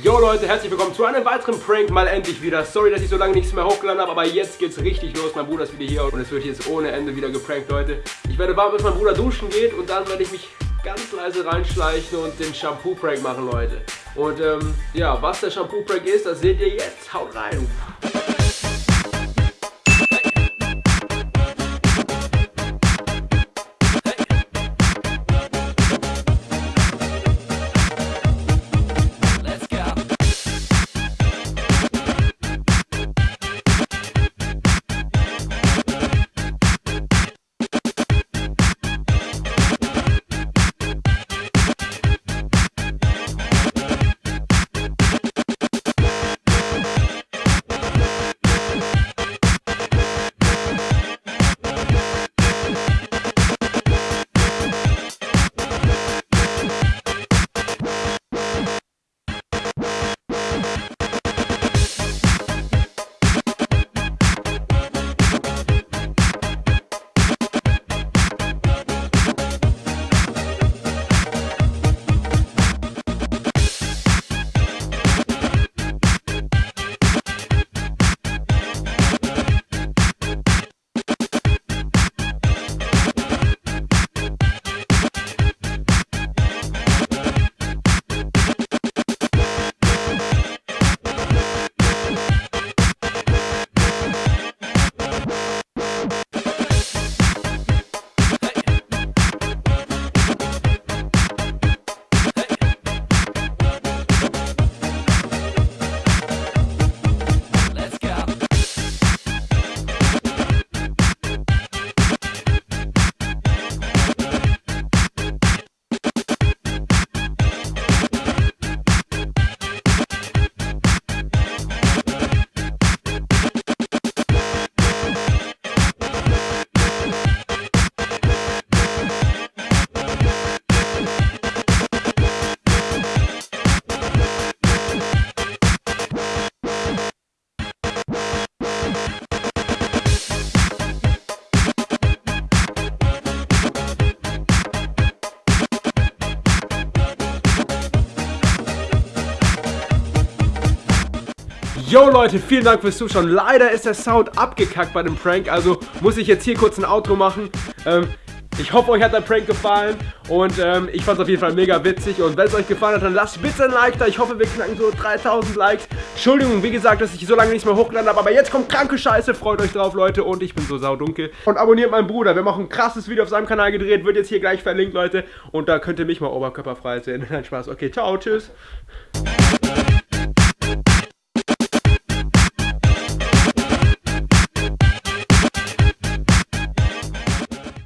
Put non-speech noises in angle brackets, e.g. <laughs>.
Yo Leute, herzlich willkommen zu einem weiteren Prank, mal endlich wieder. Sorry, dass ich so lange nichts mehr hochgeladen habe, aber jetzt geht's richtig los. Mein Bruder ist wieder hier und es wird jetzt ohne Ende wieder geprankt, Leute. Ich werde warten, bis mein Bruder duschen geht und dann werde ich mich ganz leise reinschleichen und den Shampoo-Prank machen, Leute. Und ähm, ja, was der Shampoo-Prank ist, das seht ihr jetzt. Haut rein! Yo Leute, vielen Dank fürs Zuschauen. Leider ist der Sound abgekackt bei dem Prank, also muss ich jetzt hier kurz ein Outro machen. Ähm, ich hoffe, euch hat der Prank gefallen und ähm, ich fand es auf jeden Fall mega witzig. Und wenn es euch gefallen hat, dann lasst bitte ein Like da. Ich hoffe, wir knacken so 3000 Likes. Entschuldigung, wie gesagt, dass ich so lange nichts mehr hochgeladen habe, aber jetzt kommt kranke Scheiße. Freut euch drauf, Leute. Und ich bin so saudunkel. Und abonniert meinen Bruder. Wir auch ein krasses Video auf seinem Kanal gedreht. Wird jetzt hier gleich verlinkt, Leute. Und da könnt ihr mich mal oberkörperfrei sehen. <laughs> Nein, Spaß. Okay, ciao, tschüss.